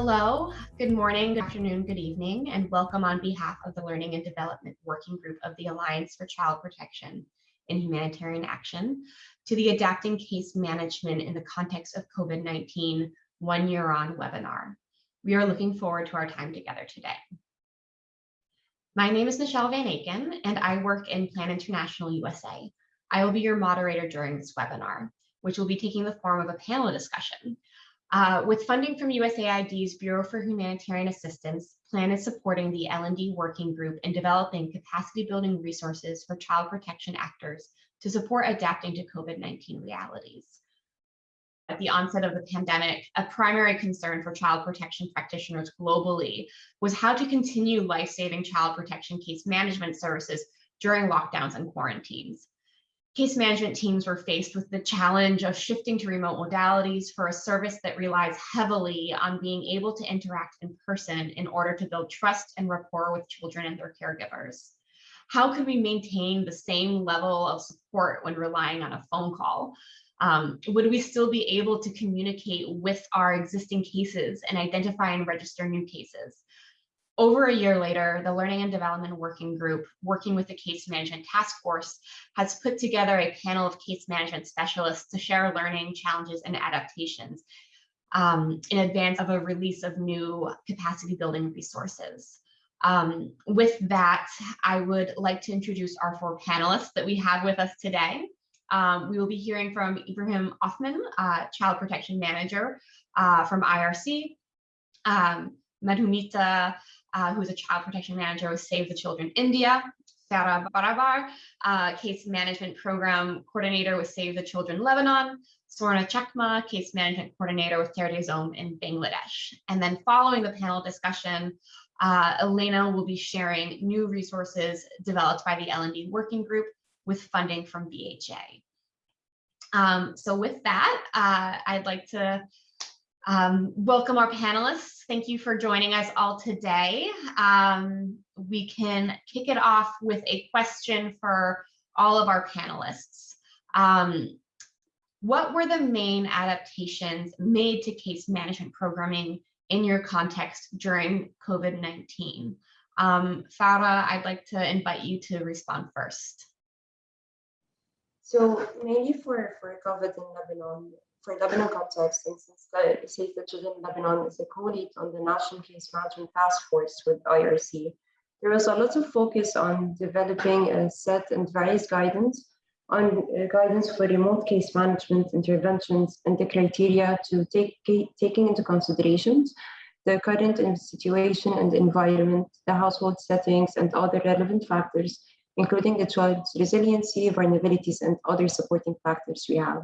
Hello, good morning, good afternoon, good evening, and welcome on behalf of the Learning and Development Working Group of the Alliance for Child Protection in Humanitarian Action to the Adapting Case Management in the Context of COVID-19 One Year On webinar. We are looking forward to our time together today. My name is Michelle Van Aken, and I work in Plan International USA. I will be your moderator during this webinar, which will be taking the form of a panel discussion uh, with funding from USAID's Bureau for Humanitarian Assistance, PLAN is supporting the L&D Working Group in developing capacity building resources for child protection actors to support adapting to COVID-19 realities. At the onset of the pandemic, a primary concern for child protection practitioners globally was how to continue life-saving child protection case management services during lockdowns and quarantines case management teams were faced with the challenge of shifting to remote modalities for a service that relies heavily on being able to interact in person in order to build trust and rapport with children and their caregivers. How can we maintain the same level of support when relying on a phone call? Um, would we still be able to communicate with our existing cases and identify and register new cases? Over a year later, the Learning and Development Working Group, working with the Case Management Task Force, has put together a panel of case management specialists to share learning challenges and adaptations um, in advance of a release of new capacity building resources. Um, with that, I would like to introduce our four panelists that we have with us today. Um, we will be hearing from Ibrahim Othman, uh, Child Protection Manager uh, from IRC, um, Madhumita uh, who's a child protection manager with Save the Children India, Farah Barabar, uh, case management program coordinator with Save the Children Lebanon, Swarna Chakma, case management coordinator with Terre des Hommes in Bangladesh. And then following the panel discussion, uh, Elena will be sharing new resources developed by the L&D working group with funding from BHA. Um, so with that, uh, I'd like to um, welcome our panelists. Thank you for joining us all today. Um, we can kick it off with a question for all of our panelists. Um, what were the main adaptations made to case management programming in your context during COVID-19? Um, Farah, I'd like to invite you to respond first. So mainly for, for COVID in Lebanon, for Lebanon context, since the Save the Children Lebanon is a co-lead on the National Case Management Task Force with IRC, there was a lot of focus on developing a set and various guidance on uh, guidance for remote case management interventions and the criteria to take taking into considerations the current situation and environment, the household settings, and other relevant factors, including the child's resiliency, vulnerabilities, and other supporting factors we have.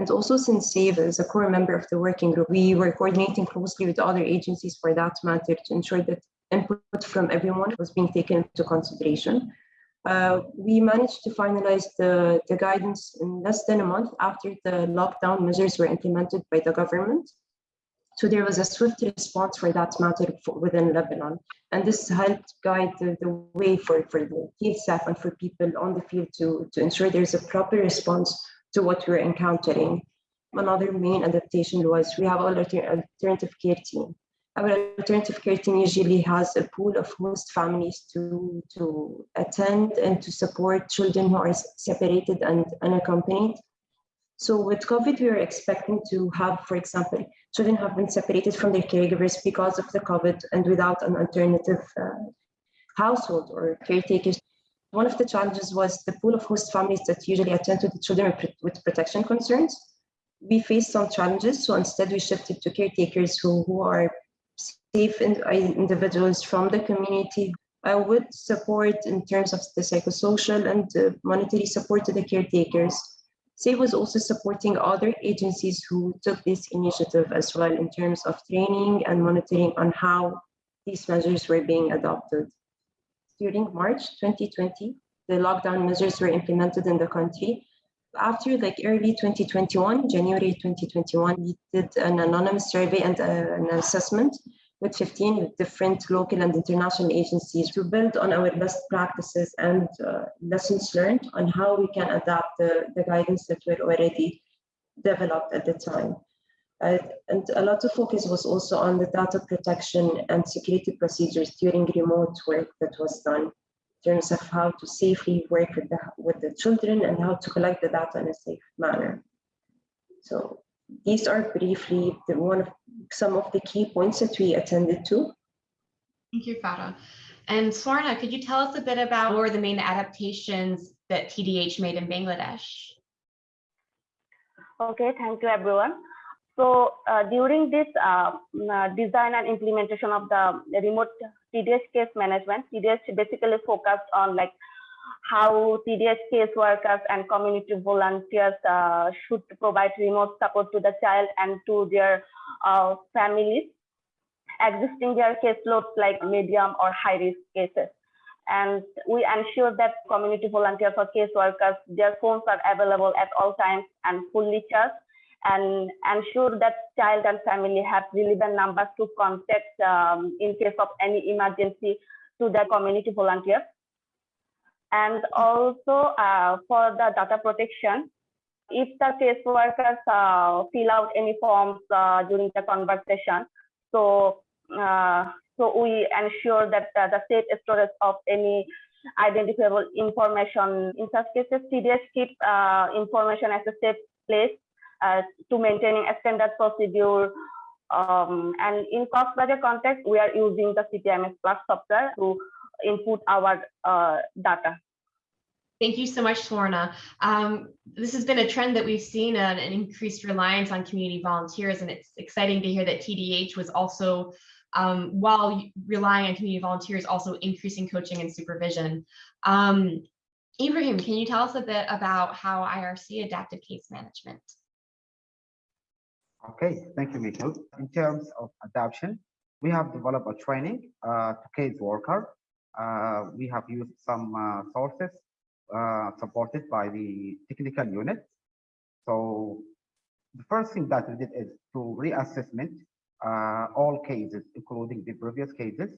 And also since SAVE is a core member of the working group, we were coordinating closely with other agencies for that matter to ensure that input from everyone was being taken into consideration. Uh, we managed to finalize the, the guidance in less than a month after the lockdown measures were implemented by the government. So there was a swift response for that matter for, within Lebanon. And this helped guide the, the way for, for the field staff and for people on the field to, to ensure there's a proper response to what we're encountering. Another main adaptation was we have an alternative care team. Our alternative care team usually has a pool of host families to, to attend and to support children who are separated and unaccompanied. So with COVID, we are expecting to have, for example, children have been separated from their caregivers because of the COVID and without an alternative uh, household or caretakers one of the challenges was the pool of host families that usually attend to the children with protection concerns. We faced some challenges, so instead we shifted to caretakers who, who are safe individuals from the community. I would support in terms of the psychosocial and monetary support to the caretakers. SAVE was also supporting other agencies who took this initiative as well in terms of training and monitoring on how these measures were being adopted during March 2020, the lockdown measures were implemented in the country. After like early 2021, January 2021, we did an anonymous survey and uh, an assessment with 15 different local and international agencies to build on our best practices and uh, lessons learned on how we can adapt the, the guidance that were already developed at the time. Uh, and a lot of focus was also on the data protection and security procedures during remote work that was done in terms of how to safely work with the, with the children and how to collect the data in a safe manner. So these are briefly the one of some of the key points that we attended to. Thank you, Farah. And Swarna, could you tell us a bit about what were the main adaptations that TDH made in Bangladesh? Okay, thank you everyone. So uh, during this uh, uh, design and implementation of the remote TDS case management, TDS basically focused on like how TDS case workers and community volunteers uh, should provide remote support to the child and to their uh, families existing their caseloads like medium or high risk cases. And we ensure that community volunteers or case workers, their phones are available at all times and fully charged and ensure that child and family have relevant numbers to contact um, in case of any emergency to the community volunteers. And also uh, for the data protection, if the case workers uh, fill out any forms uh, during the conversation, so uh, so we ensure that uh, the safe storage of any identifiable information. In such cases, CDS keep uh, information as a safe place to maintaining a standard procedure. Um, and in Cox's Bazar context, we are using the CPIMS Plus software to input our data. Thank you so much, Swarna. Um, this has been a trend that we've seen uh, an increased reliance on community volunteers, and it's exciting to hear that TDH was also um, while relying on community volunteers, also increasing coaching and supervision. Um, Ibrahim, can you tell us a bit about how IRC adapted case management? Okay, thank you, Michael. In terms of adoption, we have developed a training uh, to case worker. Uh, we have used some uh, sources uh, supported by the technical unit. So the first thing that we did is to reassessment uh, all cases, including the previous cases.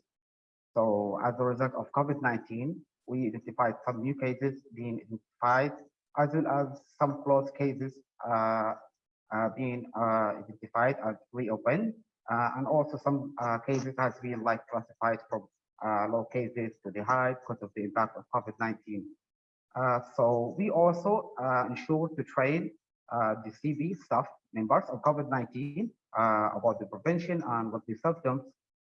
So as a result of COVID-19, we identified some new cases being identified, as well as some closed cases uh, being uh, identified as reopened, uh, and also some uh, cases has been like classified from low cases to the high because of the impact of COVID-19. so we also ensure to train the CV staff members of COVID-19 uh, about the prevention and what the symptoms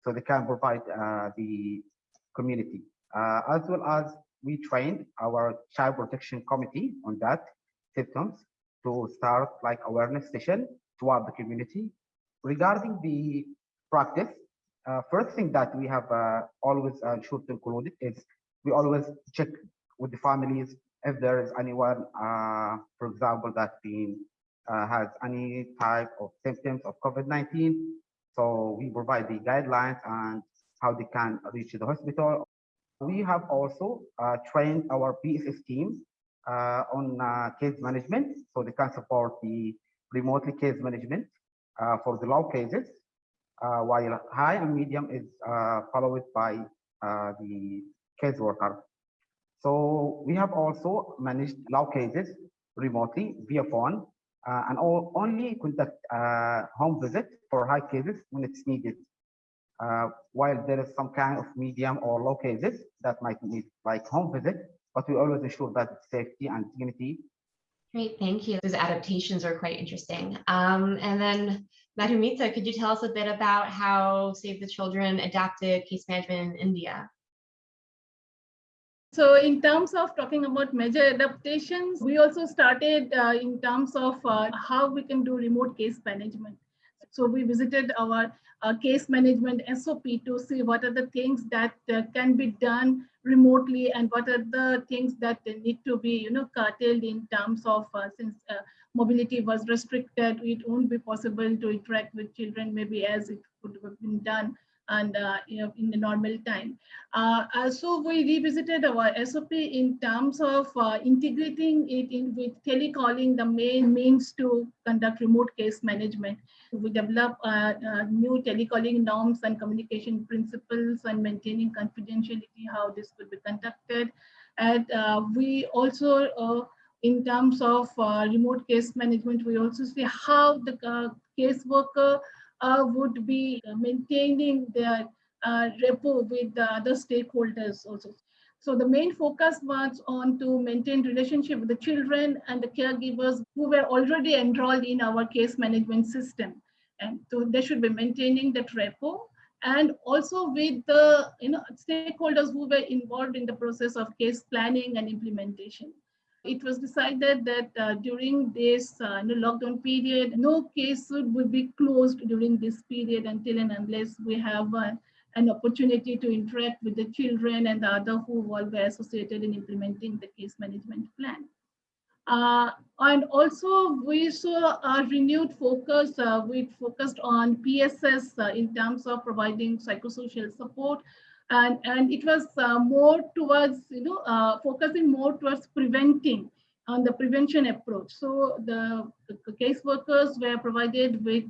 so they can provide uh, the community. Uh, as well as we trained our child protection committee on that symptoms to start like awareness session throughout the community. Regarding the practice, uh, first thing that we have uh, always uh, should include is we always check with the families if there is anyone, for example, that been uh, has any type of symptoms of COVID-19. So we provide the guidelines and how they can reach the hospital. We have also uh, trained our PSS team uh, on uh, case management, so they can support the remotely case management uh, for the low cases, uh, while high and medium is followed by the case worker. So we have also managed low cases remotely via phone uh, and all, only conduct uh, home visit for high cases when it's needed. Uh, while there is some kind of medium or low cases that might need like home visit, but we always ensure that safety and dignity. Great, thank you. Those adaptations are quite interesting. Um, and then Madhumita, could you tell us a bit about how Save the Children adapted case management in India? So in terms of talking about major adaptations, we also started uh, in terms of uh, how we can do remote case management. So we visited our uh, case management SOP to see what are the things that uh, can be done remotely and what are the things that need to be, you know, curtailed in terms of uh, since uh, mobility was restricted, it won't be possible to interact with children maybe as it could have been done and uh, you know, in the normal time. Uh, uh so we revisited our SOP in terms of uh, integrating it in with telecalling the main means to conduct remote case management. We develop uh, uh, new telecalling norms and communication principles and maintaining confidentiality, how this could be conducted. And we also in terms of remote case management, we also see how the caseworker uh, would be maintaining their uh, with the other stakeholders also. So the main focus was on to maintain relationship with the children and the caregivers who were already enrolled in our case management system. And so they should be maintaining that rapport and also with the you know stakeholders who were involved in the process of case planning and implementation. It was decided that uh, during this uh, lockdown period, no case would be closed during this period until and unless we have uh, an opportunity to interact with the children and the other who were associated in implementing the case management plan. Uh, and also we saw a renewed focus, uh, we focused on PSS uh, in terms of providing psychosocial support. And, and it was uh, more towards, you know, uh, focusing more towards preventing on the prevention approach. So the, the caseworkers were provided with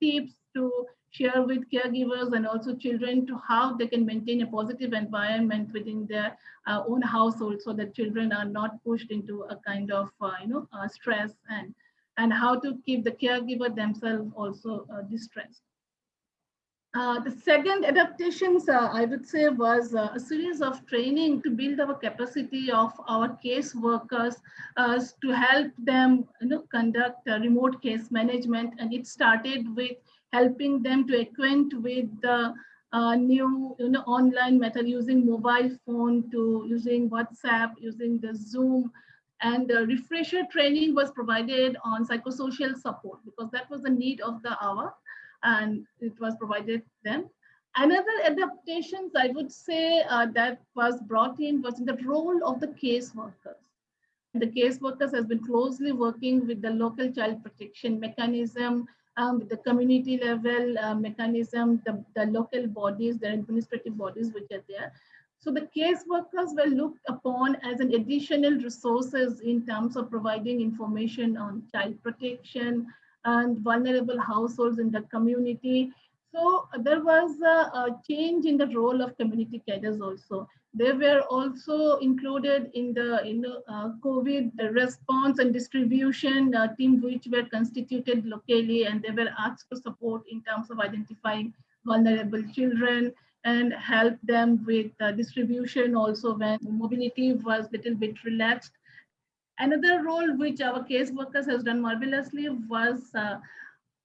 tips to share with caregivers and also children to how they can maintain a positive environment within their uh, own household so that children are not pushed into a kind of uh, you know uh, stress and and how to keep the caregiver themselves also uh, distressed. Uh, the second adaptations, uh, I would say, was a series of training to build our capacity of our case workers to help them you know, conduct remote case management. And it started with helping them to acquaint with the uh, new you know, online method using mobile phone to using WhatsApp, using the Zoom. And the refresher training was provided on psychosocial support because that was the need of the hour and it was provided then. Another adaptations I would say uh, that was brought in was in the role of the case workers. The case workers has been closely working with the local child protection mechanism um, the community level uh, mechanism, the, the local bodies, the administrative bodies which are there. So the case workers were looked upon as an additional resources in terms of providing information on child protection and vulnerable households in the community. So there was a, a change in the role of community cadres also. They were also included in the in the, uh, COVID response and distribution uh, team, which were constituted locally, and they were asked to support in terms of identifying vulnerable children and help them with uh, distribution also when mobility was little bit relaxed. Another role which our case workers has done marvelously was uh,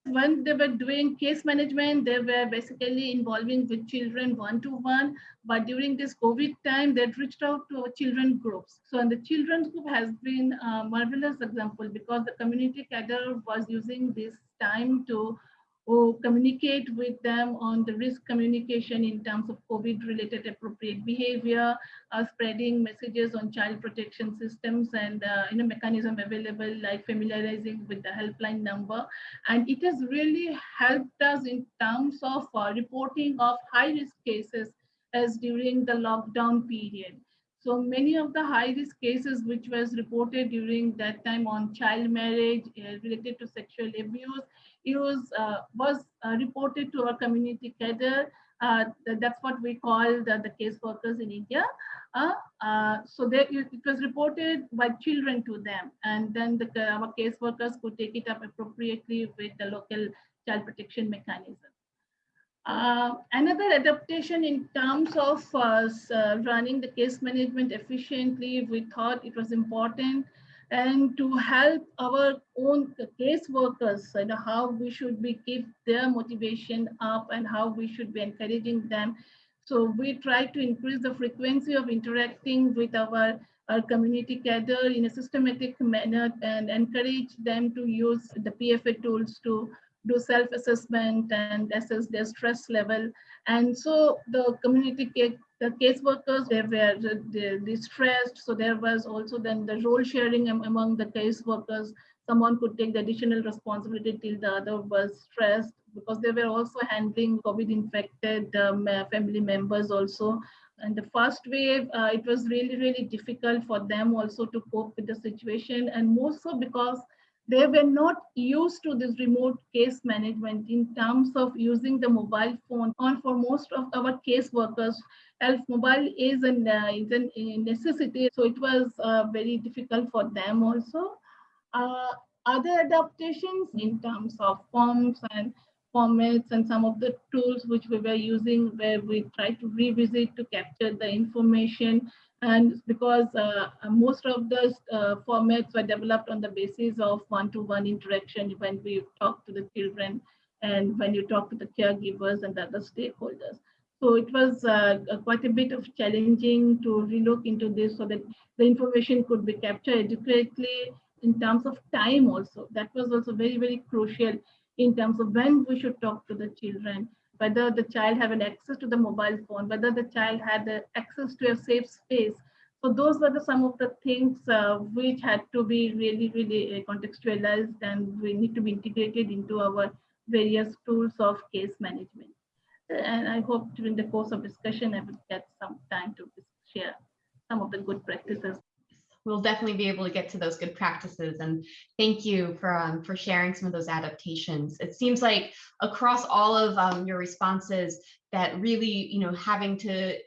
when they were doing case management, they were basically involving with children one-to-one. But during this COVID time, they reached out to children groups. So and the children's group has been a marvelous example because the community cadre was using this time to or communicate with them on the risk communication in terms of COVID related appropriate behavior, uh, spreading messages on child protection systems and uh, in a mechanism available like familiarizing with the helpline number. And it has really helped us in terms of uh, reporting of high risk cases as during the lockdown period. So many of the high risk cases which was reported during that time on child marriage uh, related to sexual abuse use uh, was uh, reported to our community cadre. Uh, that's what we call the, the case workers in India. so they, it was reported by children to them, and then the, our case workers could take it up appropriately with the local child protection mechanism. Uh, another adaptation in terms of uh, running the case management efficiently, we thought it was important and to help our own case workers and how we should be keep their motivation up and how we should be encouraging them. So we try to increase the frequency of interacting with our, our community cadre in a systematic manner and encourage them to use the PFA tools to do self-assessment and assess their stress level. And so the community the caseworkers, they were distressed. So there was also then the role sharing among the caseworkers. Someone could take the additional responsibility till the other was stressed because they were also handling COVID infected um, family members also. And the first wave, uh, it was really, really difficult for them also to cope with the situation. And more so because they were not used to this remote case management in terms of using the mobile phone on for most of our case workers. Health mobile is an, uh, is an, a necessity so it was uh, very difficult for them also. Uh, other adaptations in terms of forms and formats and some of the tools which we were using where we try to revisit to capture the information and because uh, most of the uh, formats were developed on the basis of one-to-one interaction when we talk to the children and when you talk to the caregivers and the other stakeholders. So it was uh, quite a bit of challenging to relook into this so that the information could be captured adequately in terms of time also. That was also very, very crucial in terms of when we should talk to the children, whether the child have an access to the mobile phone, whether the child had the access to a safe space. So those were the, some of the things uh, which had to be really, really uh, contextualized and we need to be integrated into our various tools of case management. And I hope during the course of discussion, I will get some time to share some of the good practices we'll definitely be able to get to those good practices. And thank you for um, for sharing some of those adaptations. It seems like across all of um, your responses that really, you know, having to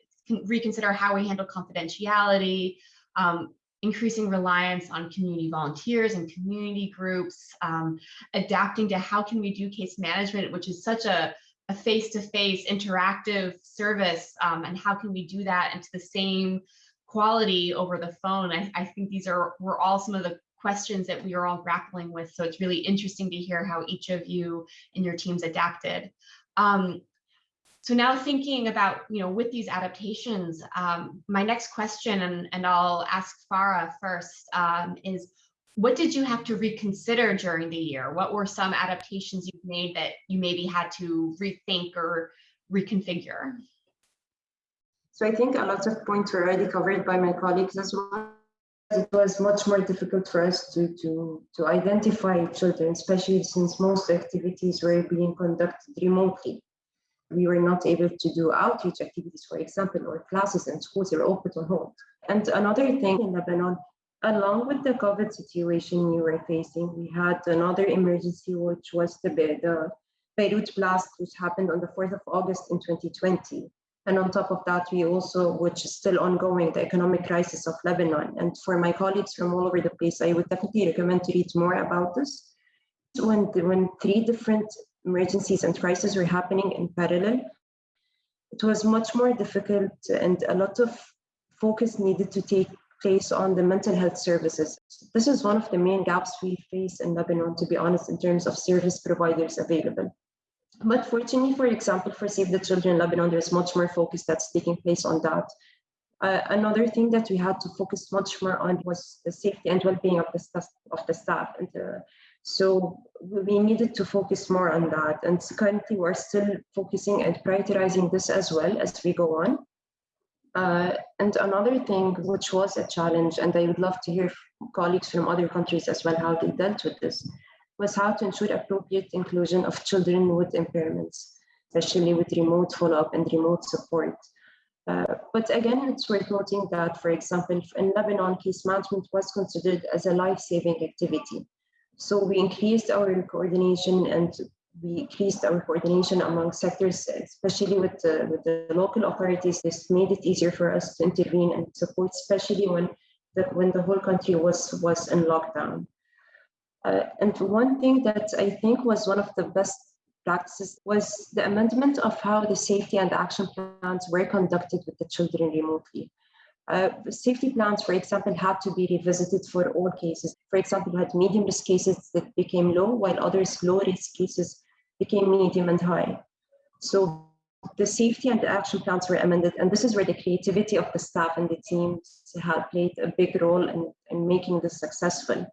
reconsider how we handle confidentiality, um, increasing reliance on community volunteers and community groups, um, adapting to how can we do case management, which is such a a face-to-face -face interactive service um, and how can we do that into the same quality over the phone. I, I think these are were all some of the questions that we are all grappling with. So it's really interesting to hear how each of you and your teams adapted. Um, so now thinking about, you know, with these adaptations, um, my next question, and, and I'll ask Farah first, um, is what did you have to reconsider during the year? What were some adaptations you've made that you maybe had to rethink or reconfigure? So I think a lot of points were already covered by my colleagues as well. It was much more difficult for us to, to, to identify children, especially since most activities were being conducted remotely. We were not able to do outreach activities, for example, or classes and schools are open on hold. And another thing in Lebanon, along with the COVID situation we were facing, we had another emergency, which was the, the Beirut blast, which happened on the 4th of August in 2020. And on top of that, we also, which is still ongoing, the economic crisis of Lebanon. And for my colleagues from all over the place, I would definitely recommend to read more about this. When, when three different emergencies and crises were happening in parallel, it was much more difficult and a lot of focus needed to take place on the mental health services. This is one of the main gaps we face in Lebanon, to be honest, in terms of service providers available. But fortunately, for example, for Save the Children in Lebanon, there's much more focus that's taking place on that. Uh, another thing that we had to focus much more on was the safety and well-being of the staff. Of the staff. And uh, so we needed to focus more on that. And currently, we're still focusing and prioritizing this as well as we go on. Uh, and another thing which was a challenge, and I would love to hear colleagues from other countries as well how they dealt with this, was how to ensure appropriate inclusion of children with impairments, especially with remote follow-up and remote support. Uh, but again, it's worth noting that, for example, in Lebanon, case management was considered as a life-saving activity. So we increased our coordination and we increased our coordination among sectors, especially with the, with the local authorities. This made it easier for us to intervene and support, especially when the, when the whole country was, was in lockdown. Uh, and one thing that I think was one of the best practices was the amendment of how the safety and action plans were conducted with the children remotely. Uh, safety plans, for example, had to be revisited for all cases. For example, we had medium risk cases that became low, while others low risk cases became medium and high. So the safety and the action plans were amended, and this is where the creativity of the staff and the teams had played a big role in, in making this successful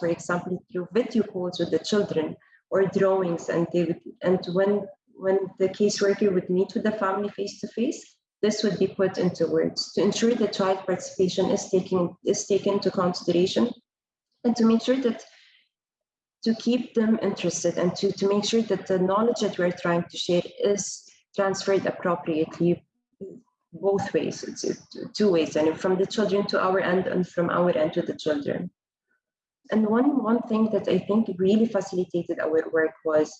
for example, through video calls with the children or drawings, and they would, and when when the caseworker would meet with the family face to face, this would be put into words to ensure that child participation is taken is taken into consideration, and to make sure that to keep them interested and to, to make sure that the knowledge that we're trying to share is transferred appropriately both ways it's, two ways and from the children to our end and from our end to the children And one, one thing that I think really facilitated our work was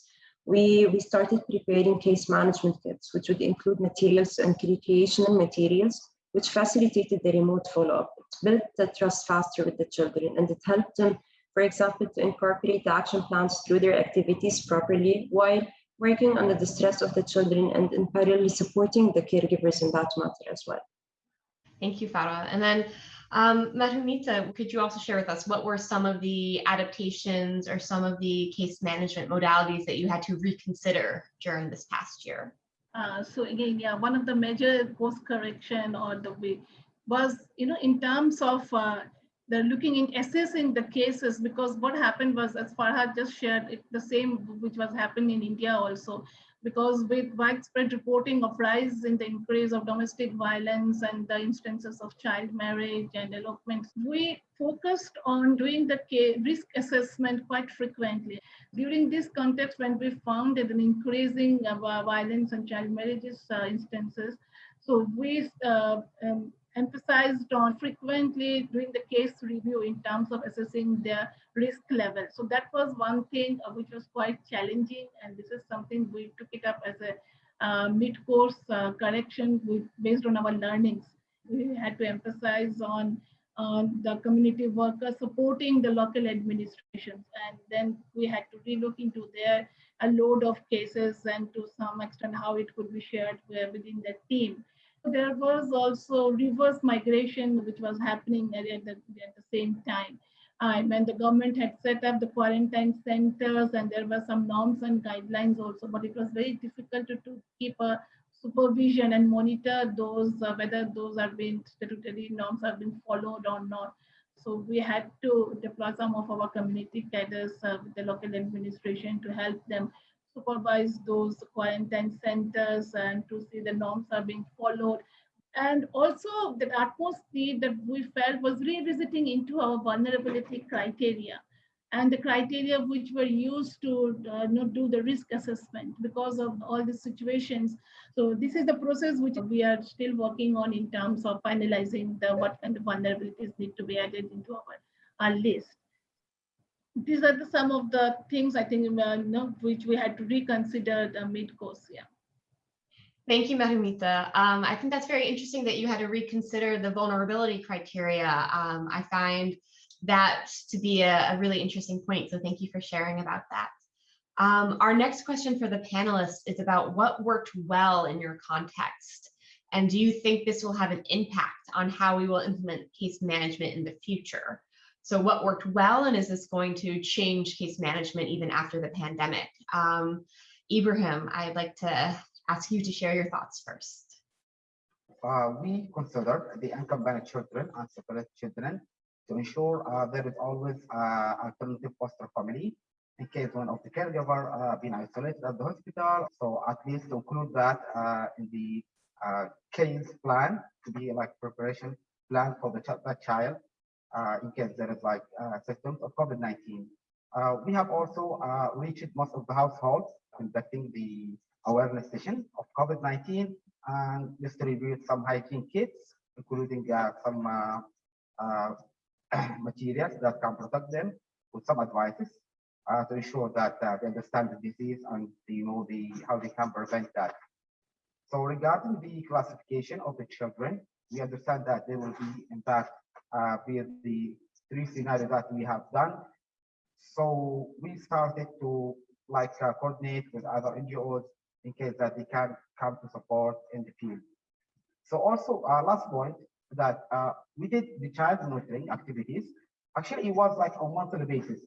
we, we started preparing case management kits, which would include materials and recreational materials, which facilitated the remote follow-up. It built the trust faster with the children and it helped them, for example, to incorporate the action plans through their activities properly while working under the stress of the children and in parallel supporting the caregivers in that matter as well. Thank you, Farah. And then um, Madhumita, could you also share with us what were some of the adaptations or some of the case management modalities that you had to reconsider during this past year? Uh, so again, yeah, one of the major course correction or the way was, you know, in terms of uh, the looking in assessing the cases because what happened was as Farah just shared it the same which was happening in India also because with widespread reporting of rise in the increase of domestic violence and the instances of child marriage and elopement, we focused on doing the risk assessment quite frequently. During this context, when we found that an increasing uh, violence and child marriages uh, instances, so we uh, um, emphasized on frequently doing the case review in terms of assessing their risk level. So that was one thing uh, which was quite challenging. And this is something we took it up as a uh, mid-course uh, correction with, based on our learnings. We had to emphasize on, on the community workers supporting the local administrations. And then we had to relook into their a load of cases and to some extent how it could be shared within the team. There was also reverse migration, which was happening at the, at the same time. Um, and the government had set up the quarantine centers and there were some norms and guidelines also, but it was very difficult to, to keep a supervision and monitor those, uh, whether those are being statutory norms have been followed or not. So we had to deploy some of our community cadres uh, with the local administration to help them supervise those quarantine centers and to see the norms are being followed. And also the utmost need that we felt was revisiting into our vulnerability criteria and the criteria which were used to uh, do the risk assessment because of all these situations. So this is the process which we are still working on in terms of finalizing the what kind of vulnerabilities need to be added into our, our list these are the, some of the things I think uh, know, which we had to reconsider the mid-course. Yeah. Thank you, Madhumita. Um, I think that's very interesting that you had to reconsider the vulnerability criteria. Um, I find that to be a, a, really interesting point. So thank you for sharing about that. Um, our next question for the panelists is about what worked well in your context. And do you think this will have an impact on how we will implement case management in the future? So what worked well and is this going to change case management even after the pandemic? Um, Ibrahim, I'd like to ask you to share your thoughts first. Uh, we consider the unaccompanied children and separated children to ensure uh, there is always uh, alternative foster family in case one of the caregiver uh, being isolated at the hospital. So at least to include that uh, in the uh, case plan to be like preparation plan for the ch that child in case there is like uh, symptoms of COVID-19. Uh, we have also reached most of the households conducting the awareness session of COVID-19 and distribute some hygiene kits, including some materials that can protect them with some advices uh, to ensure that uh, they understand the disease and you know the how they can prevent that. So regarding the classification of the children, we understand that they will be in fact uh, with the three scenarios that we have done. So we started to like uh, coordinate with other NGOs in case that they can come to support in the field. So also uh, last point that uh, we did the child monitoring activities. Actually, it was like on monthly basis,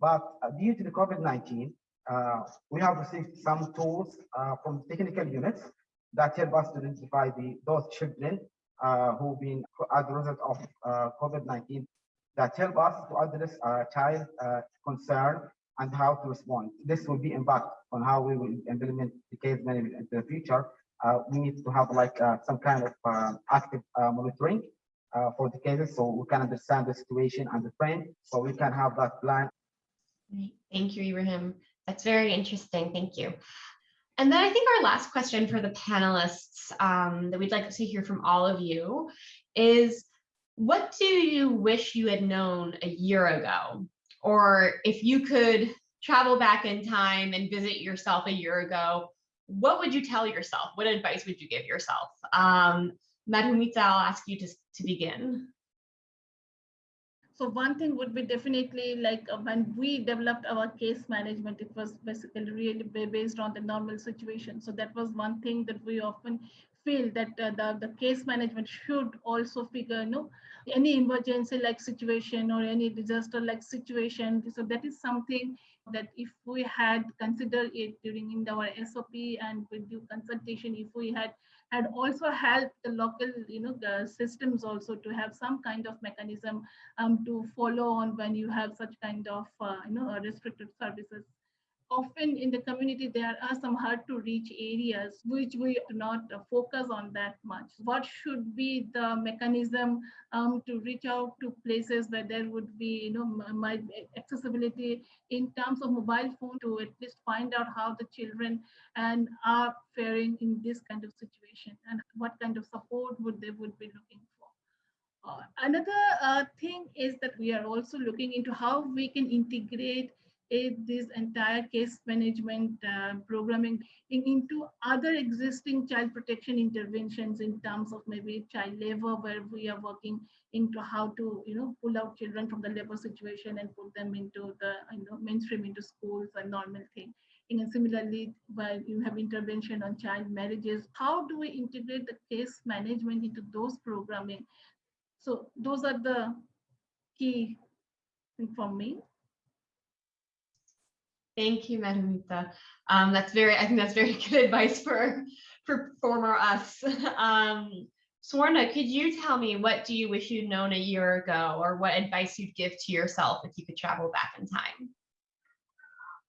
but uh, due to the COVID-19, uh, we have received some tools uh, from technical units that help us to identify the those children who've been as a result of uh, COVID-19 that help us to address uh, child concern and how to respond. This will be impact on how we will implement the case management in the future. Uh, we need to have like uh, some kind of uh, active monitoring for the cases so we can understand the situation and the trend so we can have that plan. Thank you, Ibrahim. That's very interesting. Thank you. And then I think our last question for the panelists um, that we'd like to hear from all of you is, what do you wish you had known a year ago or if you could travel back in time and visit yourself a year ago, what would you tell yourself? What advice would you give yourself? Um, Madhumita, I'll ask you to, to begin. So one thing would be definitely like uh, when we developed our case management, it was basically really based on the normal situation. So that was one thing that we often feel that uh, the, the case management should also figure, you know, any emergency like situation or any disaster like situation. So that is something that if we had considered it during in our SOP and with due consultation, if we had had also helped the local, you know, the systems also to have some kind of mechanism um, to follow on when you have such kind of, uh, you know, uh, restricted services. Often in the community, there are some hard to reach areas which we do not focus on that much. What should be the mechanism um, to reach out to places where there would be, you know, m- might accessibility in terms of mobile phone to at least find out how the children and are faring in this kind of situation and what kind of support would they would be looking for. Uh, another uh, thing is that we are also looking into how we can integrate it, this entire case management uh, programming in- into other existing child protection interventions in terms of maybe child labor, where we are working into how to, you know, pull out children from the labor situation and put them into the, you know, mainstream into schools and normal thing. And similarly, while you have intervention on child marriages, how do we integrate the case management into those programming? So those are the key thing for me. Thank you, Madhumita. Um, that's very, I think that's very good advice for, for former us. Um, Swarna, could you tell me what do you wish you'd known a year ago or what advice you'd give to yourself if you could travel back in time?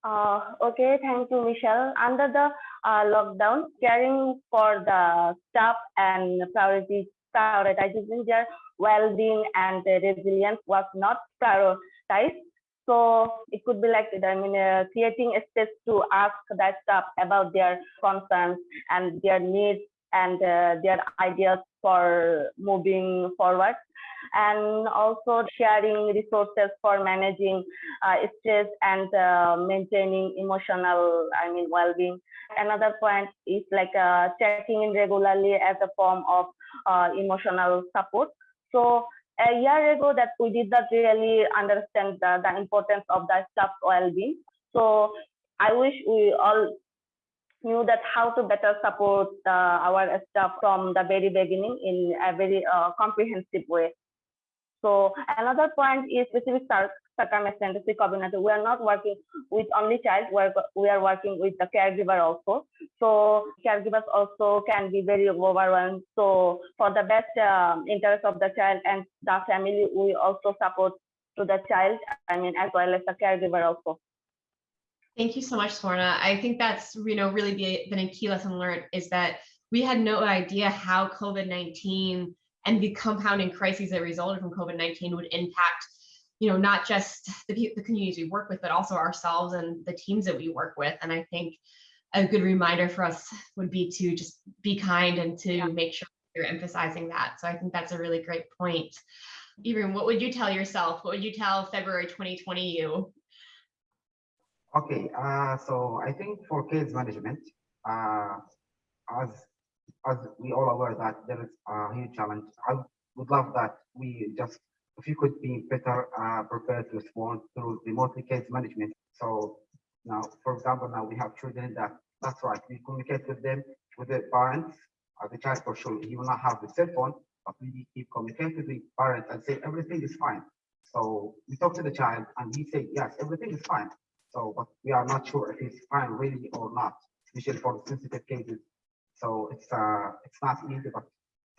Uh, okay, thank you, Michelle. Under the uh, lockdown, caring for the staff and priority, prioritizing their well-being and resilience was not prioritized. So it could be like, I mean, uh, creating a space to ask that staff about their concerns and their needs and uh, their ideas for moving forward and also sharing resources for managing uh, stress and uh, maintaining emotional, I mean, well-being. Another point is like uh, checking in regularly as a form of uh, emotional support. So a year ago that we did not really understand the, the importance of the staff well-being. So I wish we all knew that how to better support uh, our staff from the very beginning in a very uh, comprehensive way. So another point is specific circumstances COVID-19. We are not working with only child, we're, we are working with the caregiver also. So caregivers also can be very overwhelmed. So for the best um, interest of the child and the family, we also support to the child, I mean, as well as the caregiver also. Thank you so much, Swarna. I think that's, you know, really be- been a key lesson learned is that we had no idea how COVID-19 and the compounding crises that resulted from COVID-19 would impact, you know, not just the, the communities we work with, but also ourselves and the teams that we work with. And I think a good reminder for us would be to just be kind and to make sure you're emphasizing that. So I think that's a really great point. Even what would you tell yourself? What would you tell February 2020 you? Okay, uh, so I think for case management, uh, as as we all aware that there is a huge challenge. I would love that we just if you could be better uh, prepared to respond through remotely case management. So now, for example, now we have children that that's right. We communicate with them with the parents. Uh, the child for sure he will not have the cell phone, but we keep communicating with the parents and say everything is fine. So we talk to the child and he say yes, everything is fine. So, but we are not sure if it's fine really or not, especially for sensitive cases. So it's uh it's not easy, but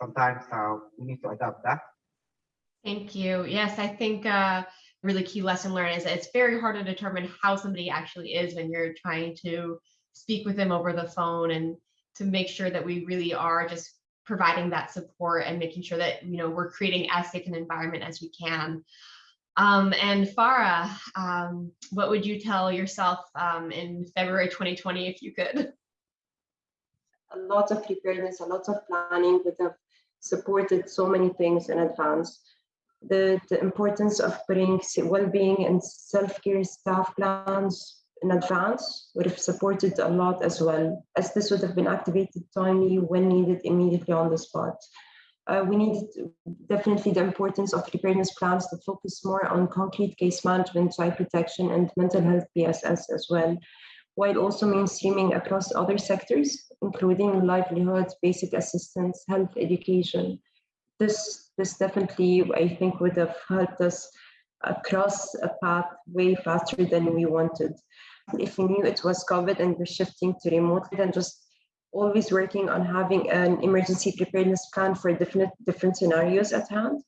sometimes uh, we need to adapt that. Thank you. Yes, I think uh, really key lesson learned is that it's very hard to determine how somebody actually is when you're trying to speak with them over the phone and to make sure that we really are just providing that support and making sure that you know we're creating as safe an environment as we can. Um, and Farah, um, what would you tell yourself um, in February 2020 if you could? a lot of preparedness, a lot of planning. We have supported so many things in advance. The, the importance of putting well-being and self-care staff plans in advance would have supported a lot as well, as this would have been activated timely when needed immediately on the spot. Uh, we need definitely the importance of preparedness plans that focus more on concrete case management, child protection, and mental health PSS as well, while also mainstreaming across other sectors, including livelihoods, basic assistance, health education. This, this definitely, I think, would have helped us across a path way faster than we wanted. If we knew it was COVID and we're shifting to remote, then just always working on having an emergency preparedness plan for different, different scenarios at hand.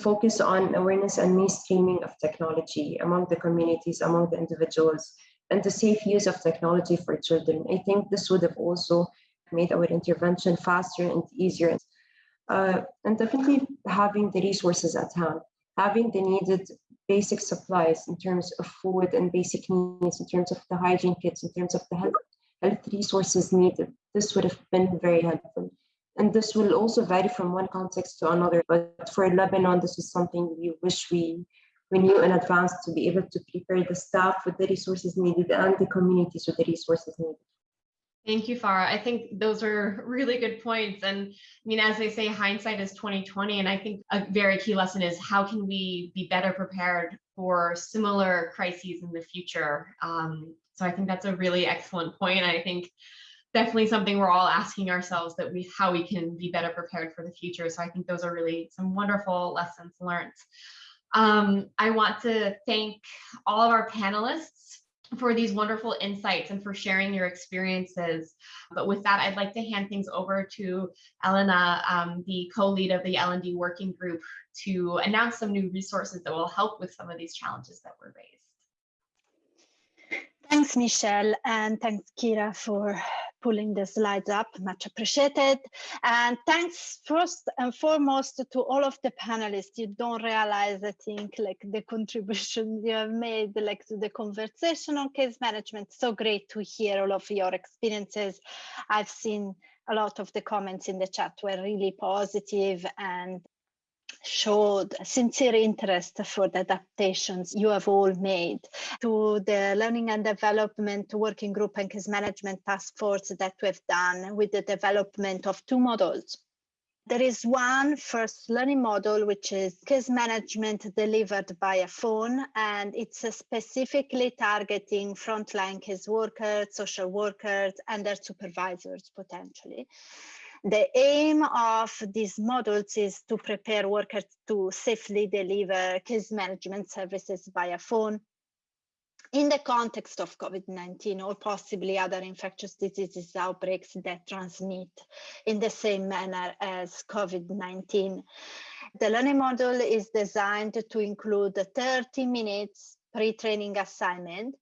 Focus on awareness and mainstreaming of technology among the communities, among the individuals, and the safe use of technology for children. I think this would have also made our intervention faster and easier. Uh, and definitely having the resources at hand, having the needed basic supplies in terms of food and basic needs, in terms of the hygiene kits, in terms of the health health resources needed. This would have been very helpful. And this will also vary from one context to another. But for Lebanon, this is something we wish we, we knew in advance to be able to prepare the staff with the resources needed and the communities with the resources needed. Thank you, Farah. I think those are really good points. And I mean, as they say, hindsight is 2020. And I think a very key lesson is how can we be better prepared for similar crises in the future? Um, so I think that's a really excellent point. I think definitely something we're all asking ourselves that we how we can be better prepared for the future. So I think those are really some wonderful lessons learned. Um, I want to thank all of our panelists for these wonderful insights and for sharing your experiences. But with that, I'd like to hand things over to Elena, um, the co-lead of the L&D working group, to announce some new resources that will help with some of these challenges that were raised. Thanks, Michelle, and thanks, Kira, for pulling the slides up, much appreciated. And thanks first and foremost to all of the panelists. You don't realize, I think, like the contribution you have made like to the conversation on case management. So great to hear all of your experiences. I've seen a lot of the comments in the chat were really positive and showed sincere interest for the adaptations you have all made to the learning and development working group and case management task force that we've done with the development of two models. There is one first learning model, which is case management delivered by a phone, and it's specifically targeting frontline case workers, social workers, and their supervisors potentially. The aim of these models is to prepare workers to safely deliver case management services via phone in the context of COVID-19 or possibly other infectious diseases outbreaks that transmit in the same manner as COVID-19. The learning model is designed to include 30 minutes pre-training assignment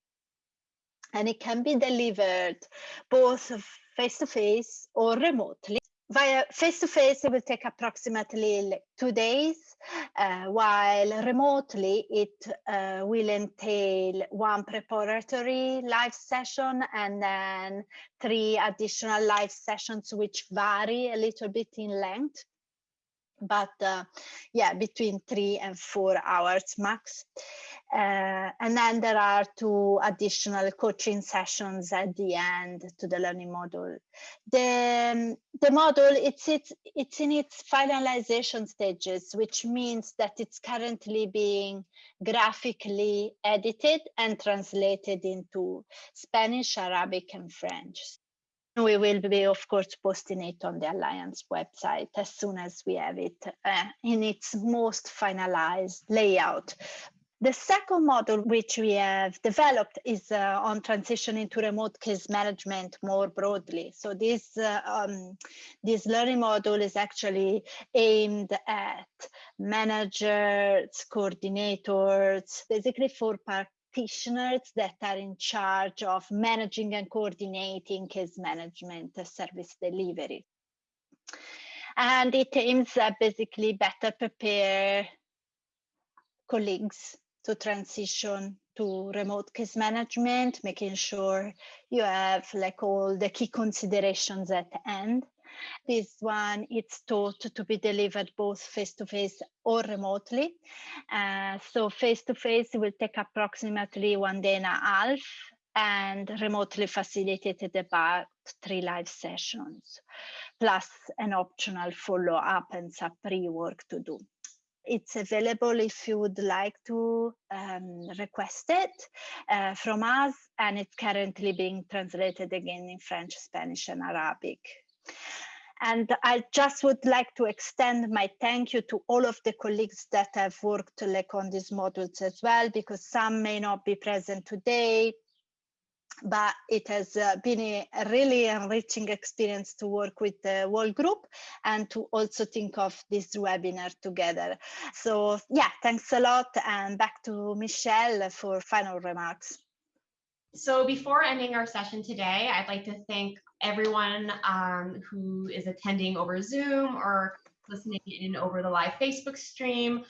and it can be delivered both face-to-face -face or remotely via face-to-face, it will take approximately two days, uh, while remotely it uh, will entail one preparatory live session and then three additional live sessions, which vary a little bit in length but uh, yeah, between three and four hours max. Uh, and then there are two additional coaching sessions at the end to the learning module. The, um, the model, it's, it's, it's in its finalization stages, which means that it's currently being graphically edited and translated into Spanish, Arabic, and French. We will be, of course, posting it on the Alliance website as soon as we have it uh, in its most finalized layout. The second model which we have developed is uh, on transition into remote case management more broadly. So this, uh, um, this learning model is actually aimed at managers, coordinators, basically for practitioners that are in charge of managing and coordinating case management service delivery. And it aims at basically better prepare colleagues to transition to remote case management, making sure you have like all the key considerations at the end. This one it's taught to be delivered both face-to-face or remotely. Uh, so face-to-face will take approximately one day and a half and remotely facilitated about three live sessions, plus an optional follow-up and some pre-work to do. It's available if you would like to um, request it uh, from us, and it's currently being translated again in French, Spanish, and Arabic. And I just would like to extend my thank you to all of the colleagues that have worked like on these modules as well, because some may not be present today, but it has uh, been a, really enriching experience to work with the whole group and to also think of this webinar together. So yeah, thanks a lot and back to Michelle for final remarks. So before ending our session today, I'd like to thank everyone um, who is attending over Zoom or listening in over the live Facebook stream.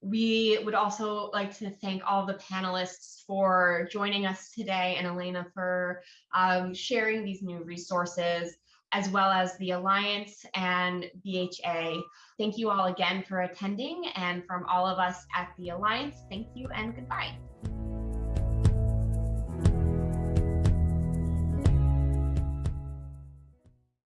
We would also like to thank all the panelists for joining us today and Elena for um, sharing these new resources, as well as the Alliance and BHA. Thank you all again for attending and from all of us at the Alliance, thank you and goodbye.